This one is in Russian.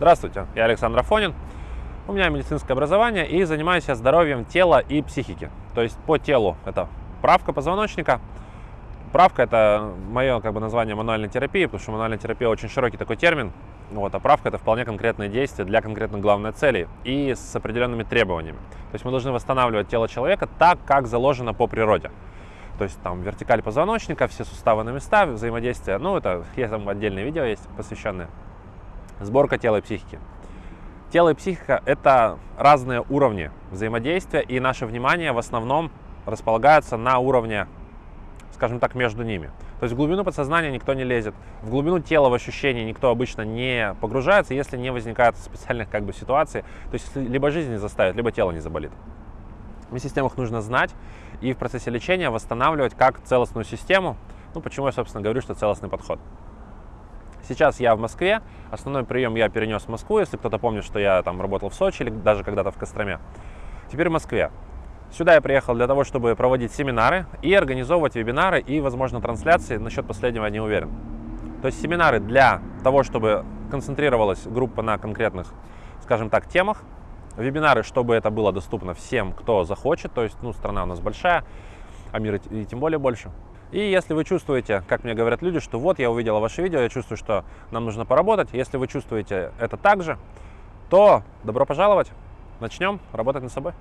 Здравствуйте, я Александр Афонин. У меня медицинское образование и занимаюсь я здоровьем тела и психики. То есть по телу это правка позвоночника. Правка это мое как бы, название мануальной терапии, потому что мануальная терапия очень широкий такой термин. Вот, а правка это вполне конкретные действия для конкретной главной цели и с определенными требованиями. То есть мы должны восстанавливать тело человека так, как заложено по природе. То есть там вертикаль позвоночника, все суставы на места, взаимодействие. Ну, это есть там отдельные видео есть посвященные. Сборка тела и психики. Тело и психика – это разные уровни взаимодействия, и наше внимание в основном располагается на уровне, скажем так, между ними. То есть в глубину подсознания никто не лезет, в глубину тела, в ощущения никто обычно не погружается, если не возникает специальных как бы ситуаций. То есть либо жизнь не заставит, либо тело не заболит. Вместе с тем их нужно знать и в процессе лечения восстанавливать как целостную систему. Ну, почему я, собственно, говорю, что целостный подход. Сейчас я в Москве. Основной прием я перенес в Москву, если кто-то помнит, что я там работал в Сочи или даже когда-то в Костроме. Теперь в Москве. Сюда я приехал для того, чтобы проводить семинары и организовывать вебинары и, возможно, трансляции. Насчет последнего я не уверен. То есть семинары для того, чтобы концентрировалась группа на конкретных, скажем так, темах. Вебинары, чтобы это было доступно всем, кто захочет. То есть, ну, страна у нас большая, а мир и тем более больше. И если вы чувствуете, как мне говорят люди, что вот я увидела ваше видео, я чувствую, что нам нужно поработать, если вы чувствуете это также, то добро пожаловать, начнем работать над собой.